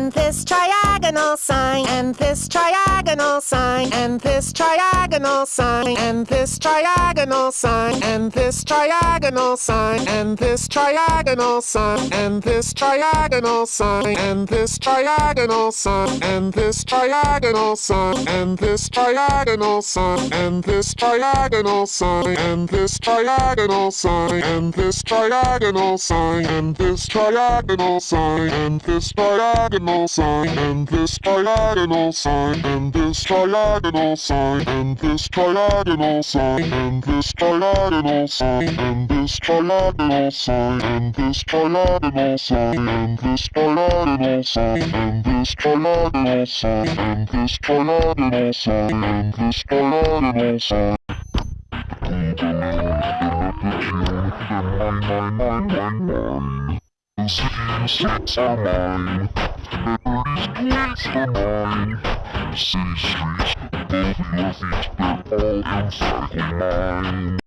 in this triad triagonal sign, and this triagonal sign, and this triagonal sign, and this triagonal sign, and this triagonal sign, and this triagonal sign, and this triagonal sign, and this triagonal sign, and this triagonal sign, and this triagonal sign, and this triagonal sign, and this triagonal sign, and this triagonal sign, and this triagonal sign, and this diagonal sign, and this diagonal sign, and this diagonal sign, and this diagonal sign, and this diagonal sign, and this diagonal sign, and this diagonal sign, and this diagonal sign, and this diagonal sign, and this diagonal sign, and this diagonal sign. The city's streets are mine. Are mine. City streets, above your feet, they're all inside mine.